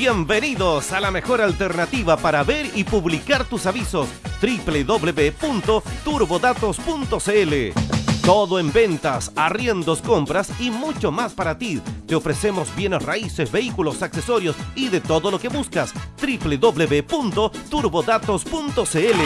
Bienvenidos a la mejor alternativa para ver y publicar tus avisos www.turbodatos.cl todo en ventas, arriendos, compras y mucho más para ti. Te ofrecemos bienes raíces, vehículos, accesorios y de todo lo que buscas. www.turbodatos.cl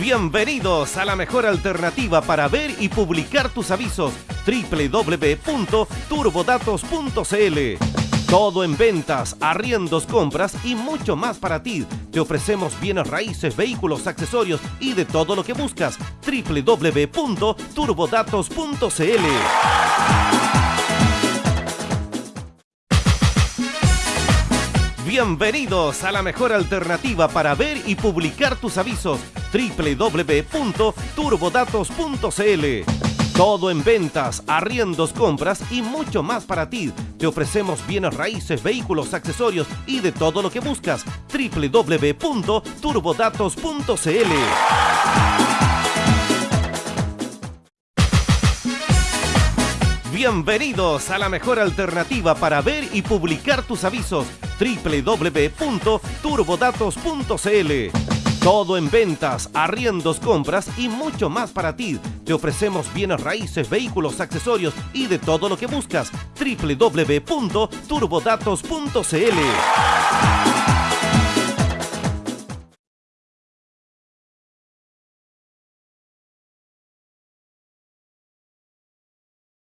Bienvenidos a la mejor alternativa para ver y publicar tus avisos www.turbodatos.cl todo en ventas, arriendos, compras y mucho más para ti. Te ofrecemos bienes raíces, vehículos, accesorios y de todo lo que buscas. www.turbodatos.cl Bienvenidos a la mejor alternativa para ver y publicar tus avisos www.turbodatos.cl todo en ventas, arriendos, compras y mucho más para ti. Te ofrecemos bienes raíces, vehículos, accesorios y de todo lo que buscas. www.turbodatos.cl Bienvenidos a la mejor alternativa para ver y publicar tus avisos www.turbodatos.cl todo en ventas, arriendos, compras y mucho más para ti. Te ofrecemos bienes raíces, vehículos, accesorios y de todo lo que buscas. www.turbodatos.cl